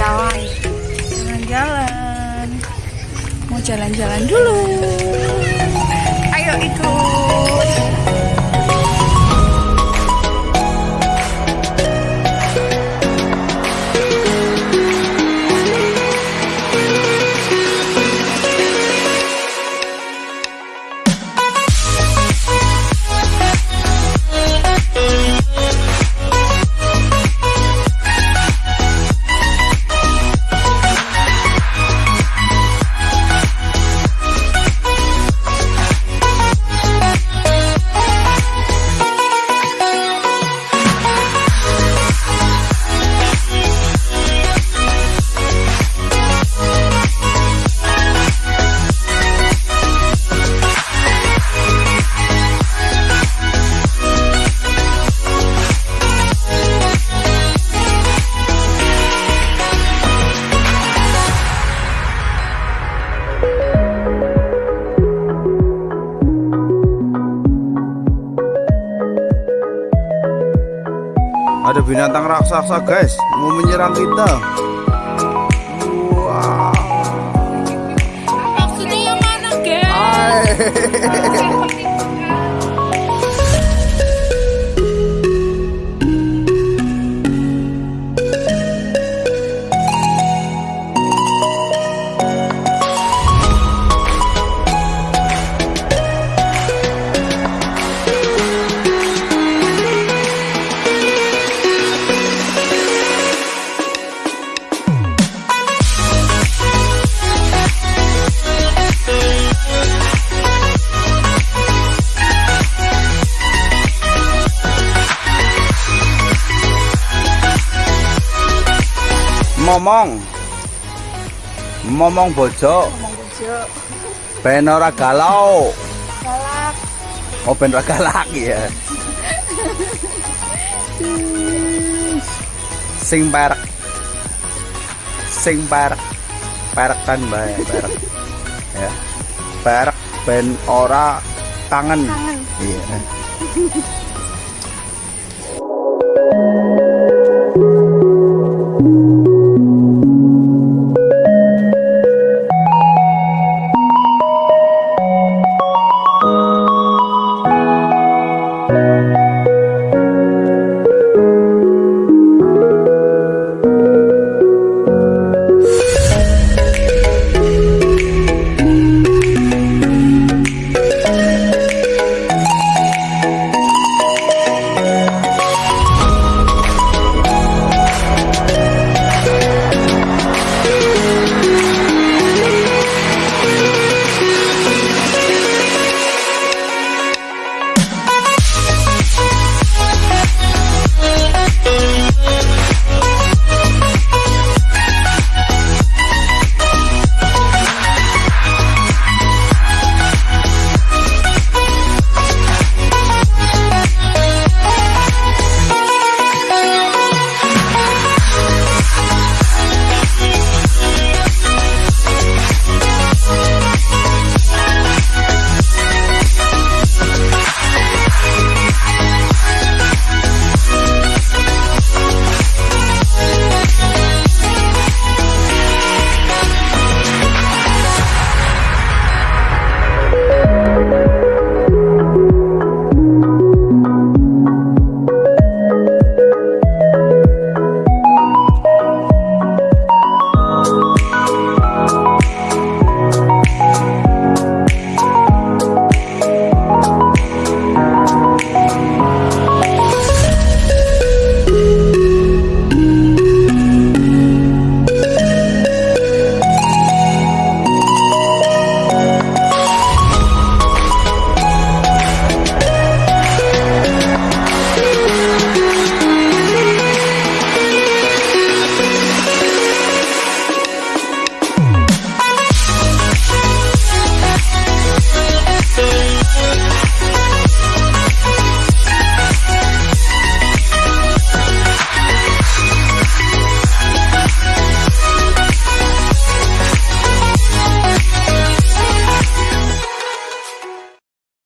jalan-jalan. Mau jalan-jalan dulu. Ayo ikut. Ada binatang raksasa guys. Mau menyerang kita Momong. Momong bojo. Ngomong bujuk. Ben ora galau. Galak. Oh ben ora galak ya Sing perek. Sing kan bae perek. Ya. Perek ben ora kangen Kangen. Iya